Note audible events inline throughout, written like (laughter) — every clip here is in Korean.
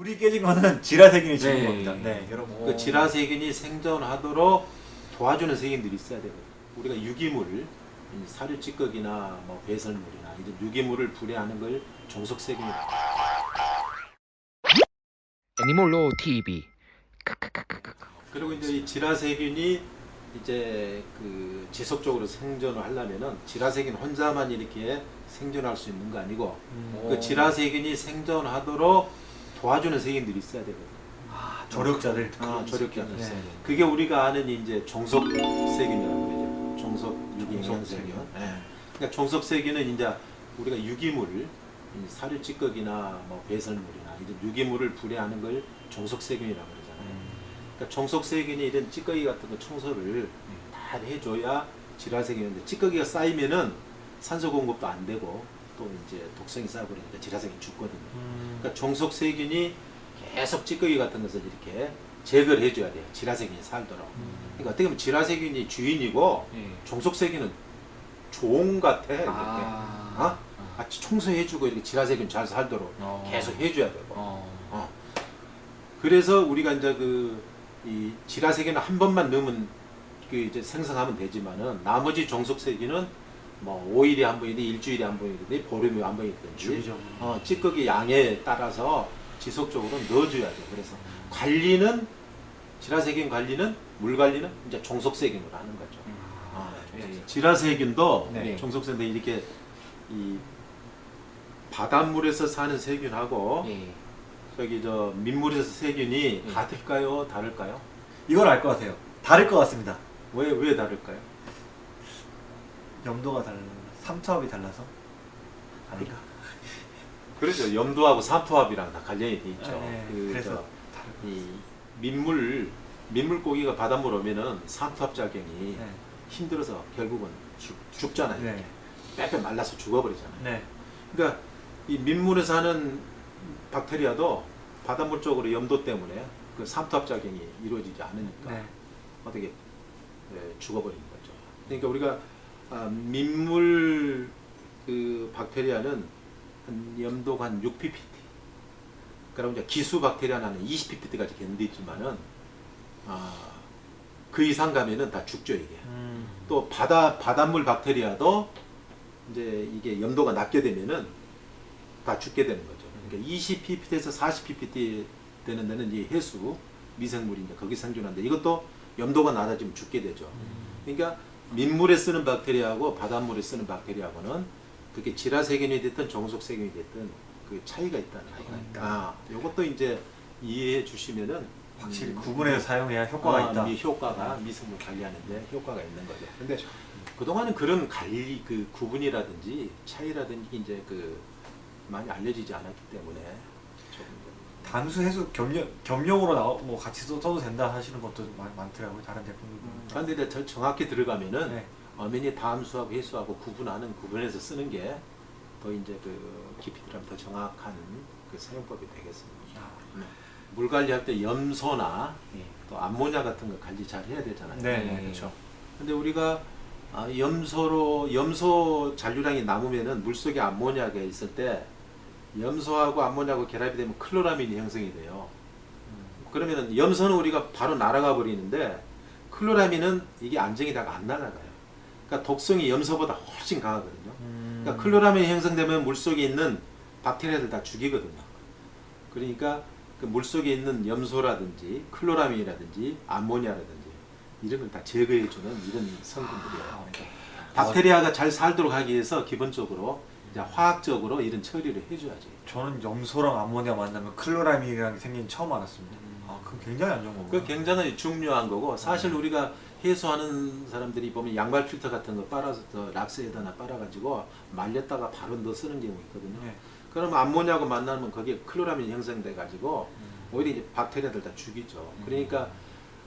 물이 깨진 거는 (laughs) 지라세균이 죽은 네. 겁니다. 네, 여러분. 그 지라세균이 생존하도록 도와주는 세균들이 있어야 되거든요. 우리가 유기물을 이 사료 찌꺼기나 뭐 배설물이나 이런 유기물을 분해하는 걸 종속세균이라고 해요. 애니몰로 TV 그리고 이제 이 지라세균이 이제 그 지속적으로 생존을 하려면은 지라세균 혼자만 이렇게 생존할 수 있는 거 아니고 음, 그 지라세균이 생존하도록 도와주는 세균들이 있어야 되거든요. 아, 조력자들. 아, 조력자들. 네. 그게 우리가 아는 이제 종속세균이라고 그러죠. 종속 유기영양세균. 종속세균. 네. 그러니까 종속세균은 이제 우리가 유기물을 이 사료 찌꺼기나 뭐 배설물이나 이런 유기물을 분해하는 걸 종속세균이라고 그러잖아요. 음. 그러니까 종속세균이 이런 찌꺼기 같은 거 청소를 다 해줘야 질화 세균인데 찌꺼기가 쌓이면은 산소 공급도 안 되고 또 이제 독성이 쌓여 버리니까 질화세균이 죽거든요. 음. 그러니까 종속세균이 계속 찌꺼기 같은 것을 이렇게 제거를 해줘야 돼요. 질화세균이 살도록. 그러니까 어떻게 보면 질화세균이 주인이고 예. 종속세균은 종 같아. 이렇게. 아, 어? 같이 청소해주고 이렇게 질화세균 잘 살도록 어. 계속 해줘야 되고. 어. 어. 그래서 우리가 이제 그, 이 질화세균을 한 번만 넣으면 그 이제 생성하면 되지만은 나머지 종속세균은 뭐 5일에 한 번이든 일주일에 한 번이든 보름에 한 번이든지. 어, 찌꺼기 양에 따라서 지속적으로 넣어줘야죠. 그래서 관리는 질화세균 관리는 물 관리는 이제 종속세균으로 하는 거죠. 아, 예. 질화세균도 네. 종속세균도 이렇게 이 바닷물에서 사는 세균하고 예. 저기 저 민물에서 세균이 예. 같을까요? 다를까요? 이걸 알 것 같아요. 다를 것 같습니다. 왜 왜 다를까요? 염도가 달라. 삼투압이 달라서. 아닌가? 그렇죠. 염도하고 삼투압이랑 다 관련이 돼 있죠. 네, 그 그래서 이 민물 민물 고기가 바닷물 오면은 삼투압 작용이 네. 힘들어서 결국은 죽, 죽잖아요. 네. 빼빼 말라서 죽어버리잖아요. 네. 그러니까 이 민물에 사는 박테리아도 바닷물 쪽으로 염도 때문에 그 삼투압 작용이 이루어지지 않으니까 네. 어떻게 예, 죽어버리는 거죠. 그러니까 우리가 아, 민물 그 박테리아는 한 염도가 한 6ppm. 그럼 이제 기수 박테리아는 한 20ppm까지 견디지만은 아, 그 이상 가면은 다 죽죠 이게. 음. 또 바다 바닷물 박테리아도 이제 이게 염도가 낮게 되면은 다 죽게 되는 거죠. 그러니까 20ppm에서 40ppm 되는 데는 이제 해수 미생물이 이제 거기 생존하는데 이것도 염도가 낮아지면 죽게 되죠. 그러니까 민물에 쓰는 박테리아하고 바닷물에 쓰는 박테리아하고는 그게 질화세균이 됐든 종속세균이 됐든 그 차이가 있다는 차이가. 있다. 아, 이것도 이제 이해해 주시면은 확실히 음, 구분해서 사용해야 효과가 아, 있다. 미 효과가 미생물 관리하는데 효과가 있는 거죠. 근데 그동안은 그런 관리 그 구분이라든지 차이라든지 이제 그 많이 알려지지 않았기 때문에 조금 담수 해수 겸용 겸용으로 나오 뭐 같이 써- 써도 된다 하시는 것도 많, 많더라고요. 다른 제품들. 그런데 이제 저- 정확히 들어가면은 네. 어머니 다음수하고 해수하고 구분하는 구분해서 쓰는 게 더 이제 그 깊이 들어가면 더 정확한 그 사용법이 되겠습니다. 네. 물 관리할 때 염소나 예. 또 암모니아 같은 거 관리 잘 해야 되잖아요. 네, 네. 그렇죠. 근데 우리가 아, 염소로 염소 잔류량이 남으면은 물속에 암모니아가 있을 때 염소하고 암모니아하고 결합이 되면 클로라민이 형성이 돼요. 그러면은 염소는 우리가 바로 날아가 버리는데 클로라민은 이게 안정이 다가 안 날아가요. 그러니까 독성이 염소보다 훨씬 강하거든요. 음. 그러니까 클로라민이 형성되면 물속에 있는 박테리아들 다 죽이거든요. 그러니까 그 물속에 있는 염소라든지 클로라민이라든지 암모니아라든지 이런 걸 다 제거해주는 이런 성분들이에요. 아, 박테리아가 잘 살도록 하기 위해서 기본적으로 이제 화학적으로 이런 처리를 해줘야지. 저는 염소랑 암모니아 만나면 클로라민이라는 게 생긴 처음 알았습니다. 아, 그건 굉장히 안 좋은 거구나. 그 굉장히 중요한 거고 사실 우리가 해수하는 사람들이 보면 양발 필터 같은 거 빨아서 저 락스에다나 빨아가지고 말렸다가 바로 넣어 쓰는 경우 있거든요. 네. 그러면 암모니아하고 만나면 거기에 클로라민이 형성돼 가지고 음. 오히려 이제 박테리아들 다 죽이죠. 그러니까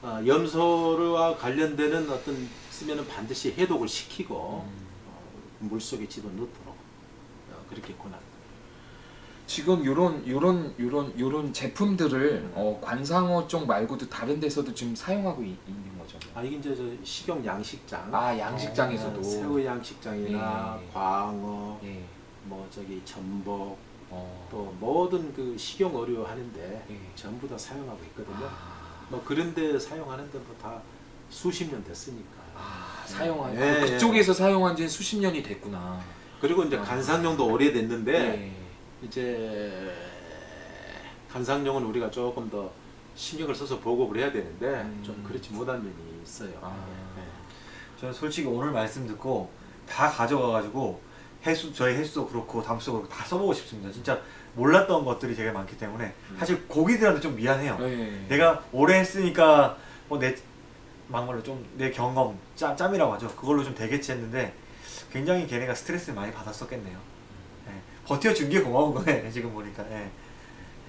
어, 염소와 관련되는 어떤 쓰면은 반드시 해독을 시키고 음. 어, 물 속에 집어넣도록 어, 그렇게 권합니다. 지금 요런 요런 요런 요런 제품들을 어, 관상어 쪽 말고도 다른 데서도 지금 사용하고 있, 는 거죠. 아 이게 이제 저 식용 양식장, 아 양식장에서도 어, 새우 양식장이나 예. 광어, 예. 뭐 저기 전복, 어. 또 모든 그 식용 의료 하는데 예. 전부 다 사용하고 있거든요. 아, 뭐 그런데 사용하는데 뭐다 수십 년 됐으니까. 아, 사용한 예, 그 예. 그쪽에서 사용한 지는 수십 년이 됐구나. 그리고 이제 아. 간상용도 오래됐는데 예. 이제 간상용은 우리가 조금 더 신경을 써서 보급을 해야 되는데 음. 좀 그렇지 못한 면이 있어요. 아. 예. 저는 솔직히 오늘 말씀 듣고 다 가져가가지고 해수 저희 해수도 그렇고 담수도 그렇고 다 써보고 싶습니다. 진짜 몰랐던 것들이 되게 많기 때문에 사실 고기들한테 좀 미안해요. 예. 내가 오래 했으니까 뭐 내 막말로 좀 내 경험 짬, 짬이라고 하죠. 그걸로 좀 되겠지 했는데 굉장히 걔네가 스트레스를 많이 받았었겠네요. 예. 버텨준 게 고마운 거네 (laughs) 지금 보니까. 예.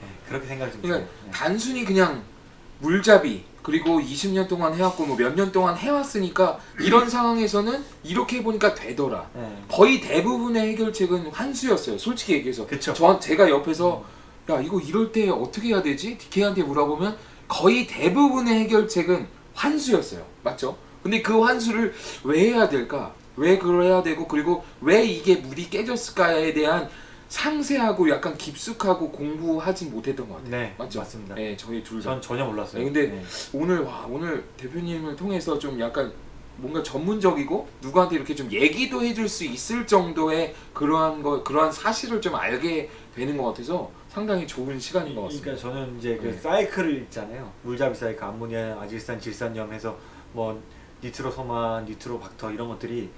예, 그렇게 생각이 좀 그러니까. 예. 단순히 그냥 물잡이 그리고 20년 동안 해왔고 뭐 몇 년 동안 해왔으니까 이런 상황에서는 이렇게 해보니까 되더라. 예. 거의 대부분의 해결책은 환수였어요. 솔직히 얘기해서. 그쵸. 저 제가 옆에서 야 이거 이럴 때 어떻게 해야 되지? DK한테 물어보면 거의 대부분의 해결책은 환수였어요. 맞죠? 근데 그 환수를 왜 해야 될까? 왜 그래야 되고 그리고 왜 이게 물이 깨졌을까에 대한 상세하고 약간 깊숙하고 공부하진 못했던 것 같아요. 네, 맞죠? 맞습니다. 네, 저희 둘 다. 전 전혀 몰랐어요. 네, 근데 네. 오늘 와 오늘 대표님을 통해서 좀 약간 뭔가 전문적이고 누구한테 이렇게 좀 얘기도 해줄 수 있을 정도의 그러한 거 그러한 사실을 좀 알게 되는 것 같아서 상당히 좋은 시간인 것 같습니다. 그러니까 저는 이제 그 네. 사이클을 있잖아요. 물잡이 사이클, 암모니아, 아질산, 질산염 해서 뭐 니트로소만, 니트로박터 이런 것들이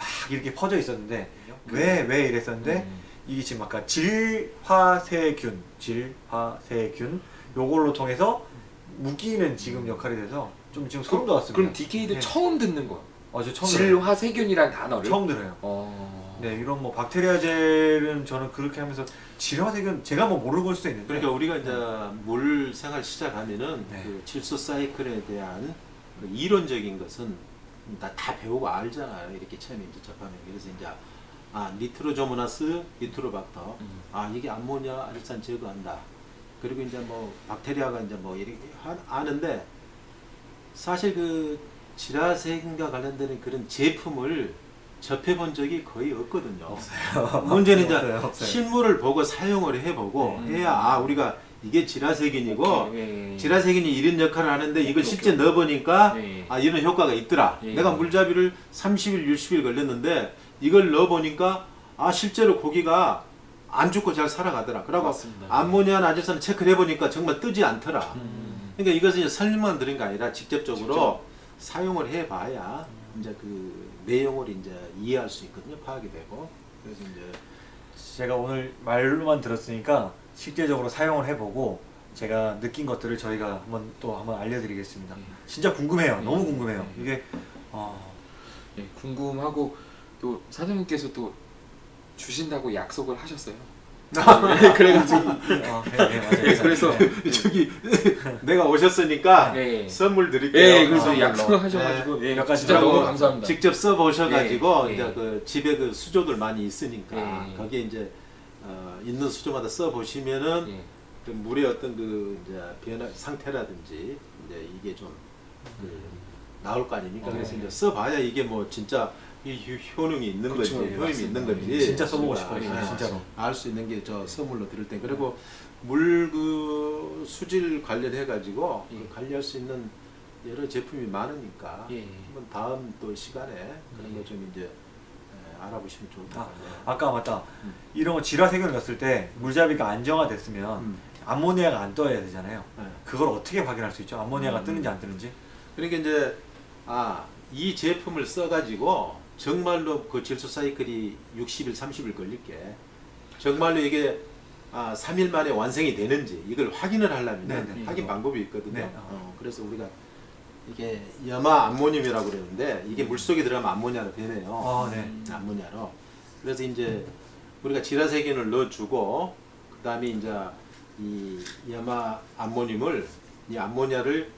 막 이렇게 퍼져 있었는데 왜왜 이랬었는데 음. 이게 지금 아까 질화세균, 질화세균 요걸로 통해서 묶이는 지금 역할이 돼서 좀 지금 소름 돋았습니다. 그럼 DK도 네. 처음 듣는 거야. 어, 저 처음 들어요. 질화세균이라는 단어를. 처음 들어요. 어. 네, 이런 뭐 박테리아젤은 저는 그렇게 하면서 질화세균 제가 뭐 모르고 볼 수도 있는데 그러니까 우리가 이제 물 생활 시작하면은 네. 그 질소 사이클에 대한 그 이론적인 것은 다, 다 배우고 알잖아요. 이렇게 처음에 이제 접하면 그래서 이제 아 니트로조모나스, 니트로박터, 음. 아 이게 암모니아, 아질산 제거한다. 그리고 이제 뭐 박테리아가 이제 뭐 이렇게 하- 아는데 사실 그 질화세균과 관련되는 그런 제품을 접해본 적이 거의 없거든요. 없어요. 문제는 이제. 실물을 보고 사용을 해보고 네. 해야 아 우리가 이게 질화세균이고 오케이, 예. 질화세균이 이런 역할을 하는데 이걸 오케이, 실제 오케이. 넣어보니까 예. 아 이런 효과가 있더라. 예. 내가 물잡이를 30일, 60일 걸렸는데 이걸 넣어보니까 아 실제로 고기가 안 죽고 잘 살아가더라. 그러고. 암모니아 나질산을 체크를 해보니까 정말 뜨지 않더라. 음. 그러니까 이것은 이제 설명만 들은 게 아니라 직접적으로 직접. 사용을 해봐야 이제 그 내용을 이제 이해할 수 있거든요. 파악이 되고 그래서 이제 제가 오늘 말로만 들었으니까 실제적으로 사용을 해보고 제가 느낀 것들을 저희가 한번 또 한번 알려드리겠습니다. 네. 진짜 궁금해요. 네. 너무 궁금해요. 네. 이게 어, 예, 궁금하고 또 사장님께서 또 주신다고 약속을 하셨어요. 예, 그래가지고 (laughs) 어, 네, 네. 예, 그래서 네. (laughs) 저기 (laughs) 내가 오셨으니까 예. 선물 드릴게요. 예, 그래서 아, 약속을 하셔가지고 예, 몇 가지 진짜 너무 감사합니다. 직접 써보셔가지고 예, 이제 예. 그 집에 그 수조들 많이 있으니까 예. 거기에 이제 어, 있는 수조마다 써 보시면은 예. 그 물의 어떤 그 이제 변화 상태라든지 이제 이게 좀 그, 나올 거 아닙니까? 어, 그래서 예. 이제 써봐야 이게 뭐 진짜 이 효- 효능이 있는 그쵸, 건지 예, 효임이 맞습니다. 있는 건지 진짜 써보고 싶어요, 예, 진짜로. 알 수 있는 게 저 선물로 드릴 때 그리고 물 그 수질 관련해 가지고 그 예. 관리할 수 있는 여러 제품이 많으니까 예. 한번 다음 또 시간에 그런 예. 거좀 이제 예, 알아보시면 좋을 것 아, 같아요. 아까 맞다. 음. 이런 거 질화세균을 넣었을 때 물잡이가 안정화됐으면 음. 암모니아가 안 떠야 되잖아요. 예. 그걸 어떻게 확인할 수 있죠? 암모니아가 음. 뜨는지 안 뜨는지? 그러니까 이제 아, 이 제품을 써가지고 정말로 그 질소 사이클이 60일, 30일 걸릴게 정말로 이게 아, 3일 만에 완성이 되는지 이걸 확인을 하려면 네, 네. 확인 방법이 있거든요. 네. 어, 그래서 우리가 이게 염화 암모늄이라고 그러는데 이게 물 속에 들어가면 암모니아로 변해요. 아, 네. 음. 암모니아로. 그래서 이제 우리가 질화세균을 넣어주고 그 다음에 이제 이 염화 암모늄을 이 암모니아를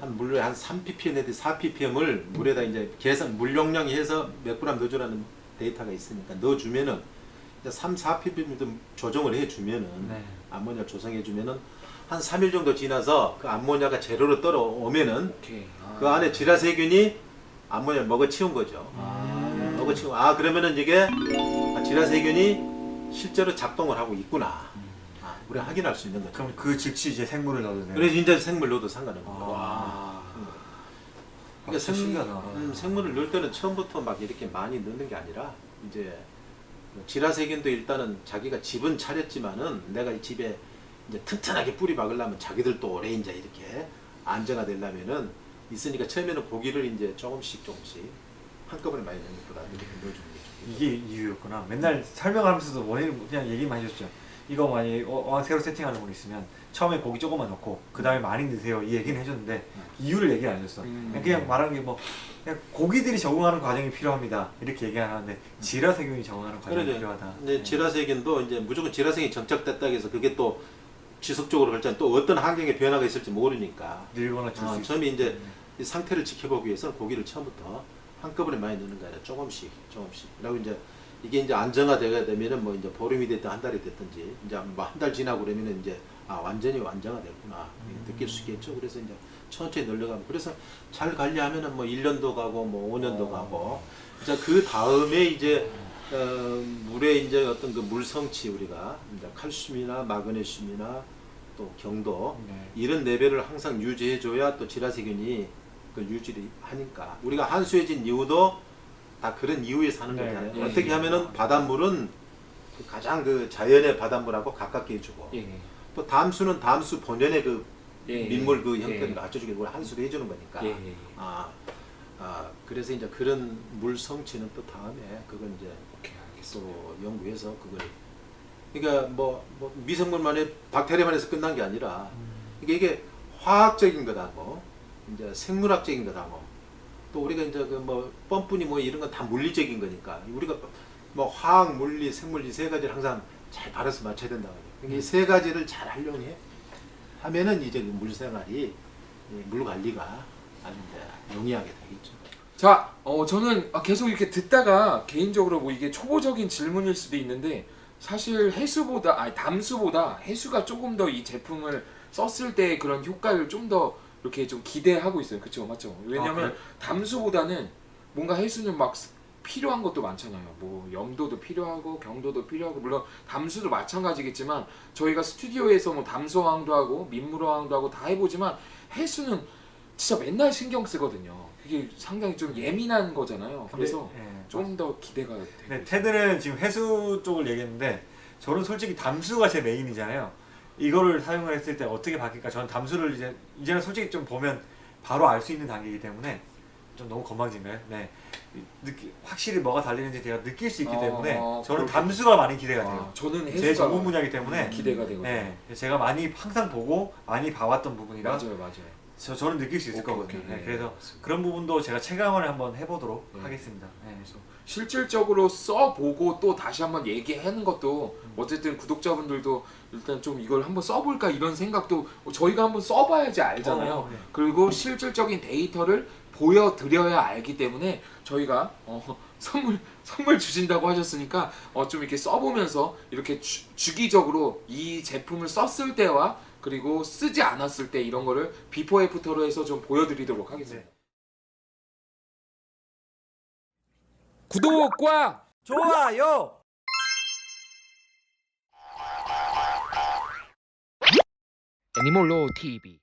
한 물에 한 3ppm 내지 4ppm을 물에다 이제 계산 물 용량이 해서 몇 그램 넣어주라는 데이터가 있으니까 넣어주면은 이제 3, 4ppm 좀 조정을 해주면은 네. 암모니아 조성해주면은 한 3일 정도 지나서 그 암모니아가 제로로 떨어오면은 오케이. 아. 그 안에 질화세균이 암모니아를 먹어치운 거죠. 아. 먹어치고 아 그러면은 이게 아, 질화세균이 실제로 작동을 하고 있구나. 음. 아, 우리가 확인할 수 있는 거죠. 그럼 그 즉시 이제 생물을 넣어도 돼요. 그래서 인제 생물 넣어도 상관없는 아. 거예요. 와. 그러니까 진짜 생, 신기하다. 음, 생물을 넣을 때는 처음부터 막 이렇게 많이 넣는 게 아니라 이제 지라세균도 일단은 자기가 집은 차렸지만은 내가 이 집에 이제 튼튼하게 뿌리 박으려면 자기들도 오래 이제 이렇게 안정화 되려면은 있으니까 처음에는 고기를 이제 조금씩 조금씩 한꺼번에 많이 넣는 것보다 이렇게 넣어주는 게. 이게 이유였구나. 맨날 설명하면서도 원인을 그냥 얘기만 해줬죠. 이거 많이 어, 어, 새로 세팅하는 분 있으면 처음에 고기 조금만 넣고 그 다음에 많이 넣으세요 이 얘기는 해줬는데 이유를 얘기 안 해줬어. 음. 그냥, 그냥 말하는 게뭐 그냥 고기들이 적응하는 과정이 필요합니다 이렇게 얘기하는데 지라세균이 적응하는 과정이 그러죠. 필요하다. 이제 네. 지라세균도 이제 무조건 지라세균이 정착됐다 해서 그게 또 지속적으로 발전 또 어떤 환경의 변화가 있을지 모르니까. 늘거나 줄수 아. 처음에 이제 이 상태를 지켜보기 위해서는 고기를 처음부터 한꺼번에 많이 넣는 게 아니라 조금씩 조금씩. 그리고 이제 이게 이제 안정화되게 되면은 뭐 이제 보름이 됐든 한 달이 됐든지 이제 뭐 한 달 지나고 그러면은 이제 아 완전히 완전화됐구나. 이렇게 느낄 수 있겠죠? 그래서 이제 천천히 늘려가면. 그래서 잘 관리하면은 뭐 1년도 가고 뭐 5년도 어. 가고. 이제 그 다음에 이제 어, 물에 이제 어떤 그 물 성치 우리가 이제 칼슘이나 마그네슘이나 또 경도 네. 이런 레벨을 항상 유지해줘야 또 지라세균이 그 유지를 하니까 우리가 한수해진 이유도 다 그런 이유에 사는 네. 거잖아요. 예, 어떻게 예. 하면은 바닷물은 그 가장 그 자연의 바닷물하고 가깝게 해주고 예. 또 담수는 담수 본연의 그 예. 민물 그 형태를 예. 갖춰주기 위해 한수를 해주는 거니까. 아, 아 그래서 이제 그런 물 성취는 또 다음에 그건 이제 오케이. 또 연구해서 그걸 그러니까 뭐, 뭐 미생물만의 박테리아만 해서 끝난 게 아니라 이게 이게 화학적인 거다고 이제 생물학적인 거다고 또 우리가 이제 그 뭐 뻔뿐이 뭐 이런 건 다 물리적인 거니까 우리가 뭐 화학, 물리, 생물 이세 가지를 항상 잘 발라서 맞춰야 된다 말이에요. 그러니까 이세 가지를 잘 활용해 하면은 이제 그 물생활이 이물 관리가 아주 이제 용이하게 되겠죠. 자, 어, 저는 아, 계속 이렇게 듣다가 개인적으로 뭐 이게 초보적인 질문일 수도 있는데 사실 해수보다 아니 담수보다 해수가 조금 더 이 제품을 썼을 때 그런 효과를 좀 더 이렇게 좀 기대하고 있어요. 그렇죠, 맞죠? 왜냐면 아, 그래? 담수보다는 뭔가 해수는 막 스- 필요한 것도 많잖아요. 뭐 염도도 필요하고 경도도 필요하고 물론 담수도 마찬가지겠지만 저희가 스튜디오에서 뭐 담수어항도 하고 민물어항도 하고 다 해보지만 해수는 진짜 맨날 신경 쓰거든요. 그게 상당히 좀 예민한 거잖아요. 그래서 근데, 예, 좀더 기대가 되고. 네, 테드는 지금 해수 쪽을 얘기했는데 저는 솔직히 담수가 제 메인이잖아요. 이거를 사용을 했을 때 어떻게 바뀔까? 저는 담수를 이제 이제는 솔직히 좀 보면 바로 알 수 있는 단계이기 때문에 좀 너무 건방진가요? 네, 느끼, 확실히 뭐가 달리는지 제가 느낄 수 있기 어, 때문에 어, 저는 그렇게- 담수가 많이 기대가 아, 돼요. 저는 해수가 제 전문 분야이기 때문에 기대가 되거든요. 네, 제가 많이 항상 보고 많이 봐왔던 부분이라 맞아요, 맞아요. 저, 저는 느낄 수 있을 오케이, 거거든요. 오케이. 네, 네, 그래서. 그런 부분도 제가 체감을 한번 해보도록 네. 하겠습니다. 네. 실질적으로 써보고 또 다시 한번 얘기하는 것도 음. 어쨌든 구독자분들도 일단 좀 이걸 한번 써볼까 이런 생각도 저희가 한번 써봐야지 알잖아요. 어, 네. 그리고 실질적인 데이터를 보여드려야 알기 때문에 저희가 어, (laughs) 선물 선물 주신다고 하셨으니까 어, 좀 이렇게 써보면서 이렇게 주, 주기적으로 이 제품을 썼을 때와 그리고 쓰지 않았을 때 이런 거를 before after로 해서 좀 보여드리도록 하겠습니다. 구독과 좋아요. 애니몰로 TV